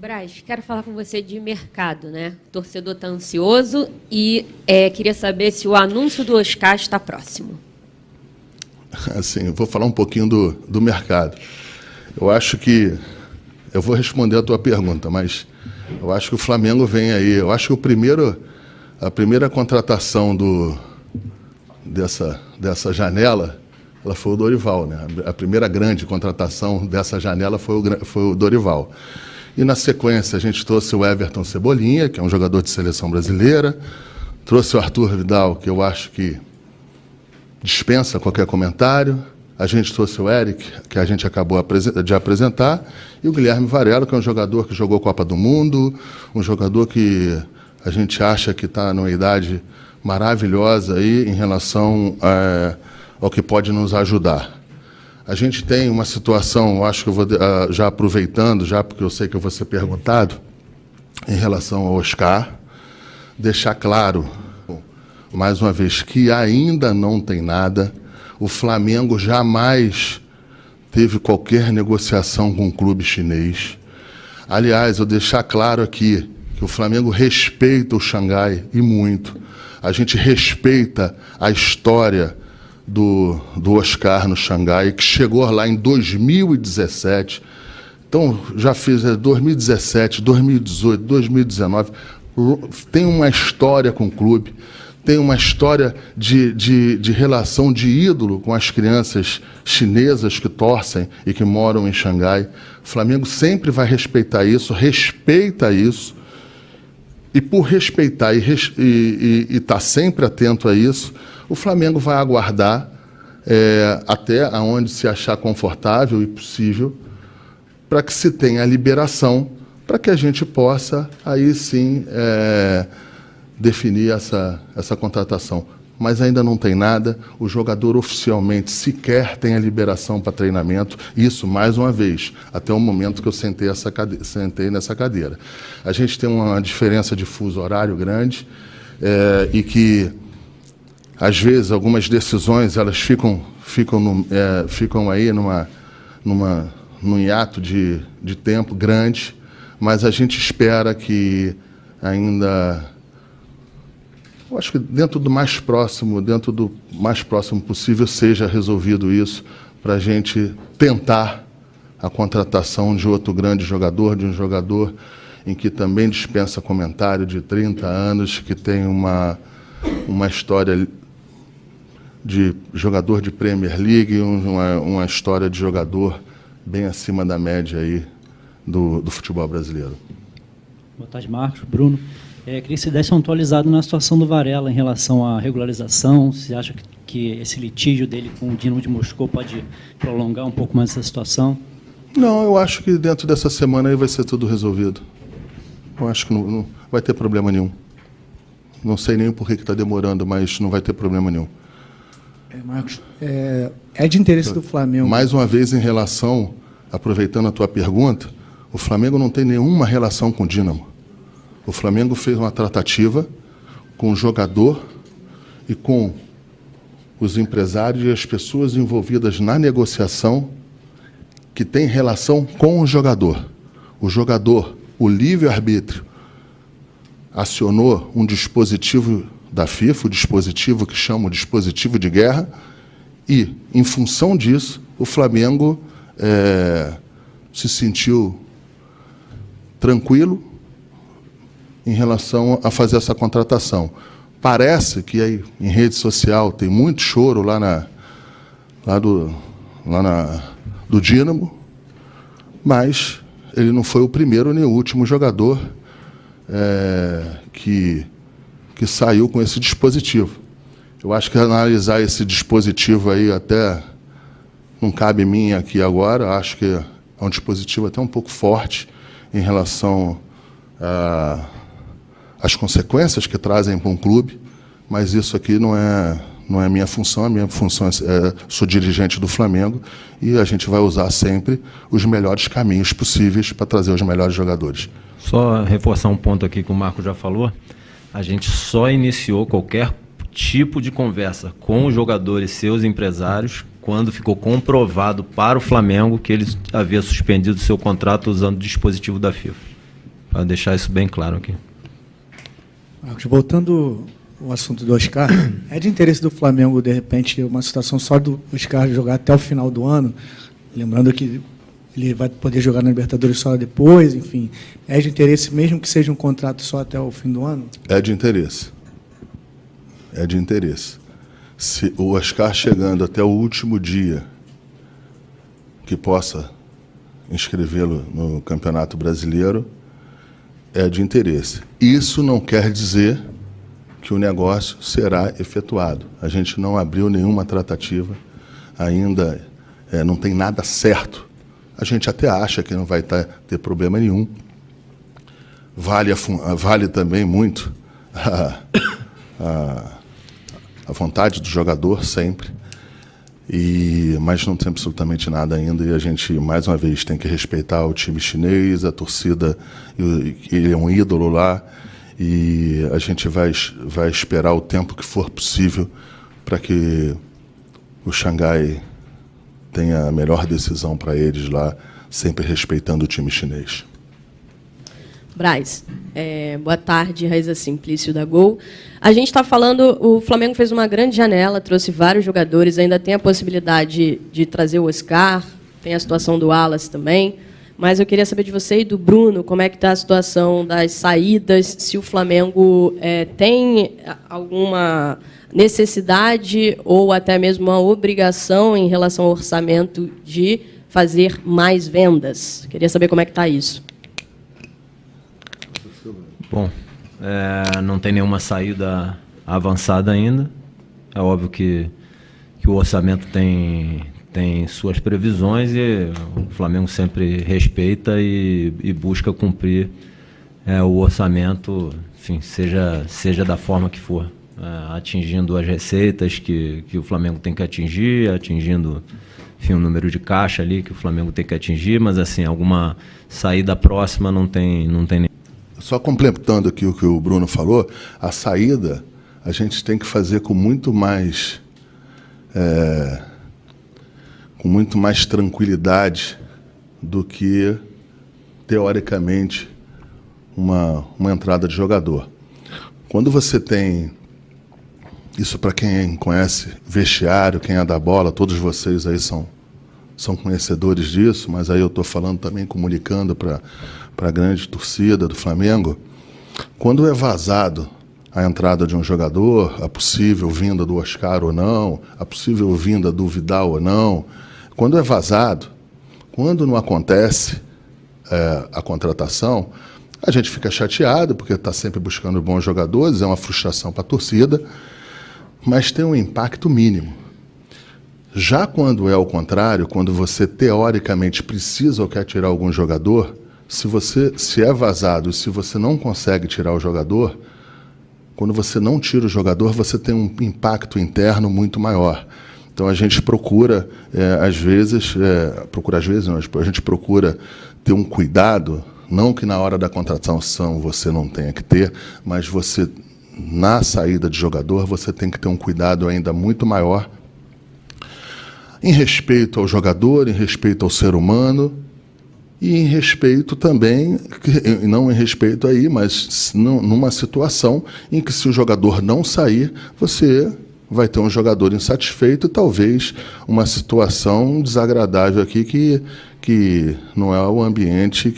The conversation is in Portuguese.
Braz, quero falar com você de mercado, né? O torcedor está ansioso e é, queria saber se o anúncio do Oscar está próximo. Assim, vou falar um pouquinho do, do mercado. Eu acho que eu vou responder a tua pergunta, mas eu acho que o Flamengo vem aí. Eu acho que o primeiro, a primeira contratação do, dessa, dessa janela ela foi o Dorival. Né? A primeira grande contratação dessa janela foi o, foi o Dorival. E na sequência a gente trouxe o Everton Cebolinha, que é um jogador de seleção brasileira, trouxe o Arthur Vidal, que eu acho que dispensa qualquer comentário. A gente trouxe o Eric, que a gente acabou de apresentar, e o Guilherme Varela, que é um jogador que jogou Copa do Mundo, um jogador que a gente acha que está numa idade maravilhosa aí em relação é, ao que pode nos ajudar. A gente tem uma situação, acho que eu vou uh, já aproveitando, já porque eu sei que eu vou ser perguntado, em relação ao Oscar, deixar claro, mais uma vez, que ainda não tem nada. O Flamengo jamais teve qualquer negociação com o clube chinês. Aliás, eu deixar claro aqui que o Flamengo respeita o Xangai e muito. A gente respeita a história do, do Oscar no Xangai, que chegou lá em 2017. Então, já fiz 2017, 2018, 2019. Tem uma história com o clube, tem uma história de, de, de relação de ídolo com as crianças chinesas que torcem e que moram em Xangai. O Flamengo sempre vai respeitar isso, respeita isso. E por respeitar e estar tá sempre atento a isso, o Flamengo vai aguardar é, até aonde se achar confortável e possível para que se tenha a liberação para que a gente possa aí sim é, definir essa, essa contratação. Mas ainda não tem nada, o jogador oficialmente sequer tem a liberação para treinamento, isso mais uma vez, até o momento que eu sentei, essa sentei nessa cadeira. A gente tem uma diferença de fuso horário grande é, e que às vezes, algumas decisões elas ficam, ficam, no, é, ficam aí numa, numa, num hiato de, de tempo grande, mas a gente espera que ainda eu acho que dentro do mais próximo, dentro do mais próximo possível, seja resolvido isso, para a gente tentar a contratação de outro grande jogador, de um jogador em que também dispensa comentário de 30 anos, que tem uma, uma história de jogador de Premier League, uma, uma história de jogador bem acima da média aí do, do futebol brasileiro. Boa tarde, Marcos. Bruno. É, queria que você desse um atualizado na situação do Varela em relação à regularização. Você acha que, que esse litígio dele com o Dinamo de Moscou pode prolongar um pouco mais essa situação? Não, eu acho que dentro dessa semana aí vai ser tudo resolvido. Eu acho que não, não vai ter problema nenhum. Não sei nem por que está demorando, mas não vai ter problema nenhum. É, Marcos, é, é, de interesse do Flamengo. Mais uma vez, em relação, aproveitando a tua pergunta, o Flamengo não tem nenhuma relação com o Dínamo. O Flamengo fez uma tratativa com o jogador e com os empresários e as pessoas envolvidas na negociação que tem relação com o jogador. O jogador, o livre-arbítrio, acionou um dispositivo da FIFA, o dispositivo que chama o dispositivo de guerra, e, em função disso, o Flamengo é, se sentiu tranquilo em relação a fazer essa contratação. Parece que aí em rede social tem muito choro lá, na, lá, do, lá na, do Dínamo, mas ele não foi o primeiro nem o último jogador é, que que saiu com esse dispositivo. Eu acho que analisar esse dispositivo aí até não cabe mim aqui agora, acho que é um dispositivo até um pouco forte em relação às consequências que trazem para um clube, mas isso aqui não é não é minha função, a minha função é, é sou dirigente do Flamengo e a gente vai usar sempre os melhores caminhos possíveis para trazer os melhores jogadores. Só reforçar um ponto aqui que o Marco já falou a gente só iniciou qualquer tipo de conversa com os jogadores seus empresários quando ficou comprovado para o Flamengo que ele havia suspendido seu contrato usando o dispositivo da FIFA. Para deixar isso bem claro aqui. Marcos, voltando ao assunto do Oscar, é de interesse do Flamengo, de repente, uma situação só do Oscar jogar até o final do ano, lembrando que ele vai poder jogar na Libertadores só depois, enfim. É de interesse, mesmo que seja um contrato só até o fim do ano? É de interesse. É de interesse. Se o Oscar chegando até o último dia que possa inscrevê-lo no Campeonato Brasileiro, é de interesse. Isso não quer dizer que o negócio será efetuado. A gente não abriu nenhuma tratativa, ainda é, não tem nada certo. A gente até acha que não vai tá, ter problema nenhum. Vale, a, vale também muito a, a, a vontade do jogador sempre. E, mas não tem absolutamente nada ainda e a gente, mais uma vez, tem que respeitar o time chinês, a torcida, ele é um ídolo lá e a gente vai, vai esperar o tempo que for possível para que o Xangai tenha a melhor decisão para eles lá, sempre respeitando o time chinês. Braz, é, boa tarde, Raiza Simplício da Gol. A gente está falando, o Flamengo fez uma grande janela, trouxe vários jogadores, ainda tem a possibilidade de trazer o Oscar, tem a situação do Wallace também. Mas eu queria saber de você e do Bruno, como é que está a situação das saídas, se o Flamengo é, tem alguma necessidade ou até mesmo uma obrigação em relação ao orçamento de fazer mais vendas. Queria saber como é que está isso. Bom, é, não tem nenhuma saída avançada ainda. É óbvio que, que o orçamento tem, tem suas previsões e o Flamengo sempre respeita e, e busca cumprir é, o orçamento, enfim, seja, seja da forma que for. É, atingindo as receitas que, que o Flamengo tem que atingir, atingindo enfim, o número de caixa ali que o Flamengo tem que atingir, mas assim, alguma saída próxima não tem, não tem só complementando aqui o que o Bruno falou, a saída a gente tem que fazer com muito mais é, com muito mais tranquilidade do que teoricamente uma, uma entrada de jogador. Quando você tem isso para quem conhece vestiário, quem é da bola, todos vocês aí são são conhecedores disso, mas aí eu estou falando também comunicando para a grande torcida do Flamengo, quando é vazado a entrada de um jogador, a possível vinda do Oscar ou não, a possível vinda do Vidal ou não, quando é vazado, quando não acontece é, a contratação, a gente fica chateado, porque está sempre buscando bons jogadores, é uma frustração para a torcida, mas tem um impacto mínimo. Já quando é o contrário, quando você teoricamente precisa ou quer tirar algum jogador, se você se é vazado, se você não consegue tirar o jogador, quando você não tira o jogador, você tem um impacto interno muito maior. Então a gente procura, é, às vezes, é, procura às vezes, não, a gente procura ter um cuidado, não que na hora da contratação você não tenha que ter, mas você na saída de jogador você tem que ter um cuidado ainda muito maior em respeito ao jogador, em respeito ao ser humano e em respeito também, não em respeito aí, mas numa situação em que se o jogador não sair, você vai ter um jogador insatisfeito e talvez uma situação desagradável aqui que, que não é o ambiente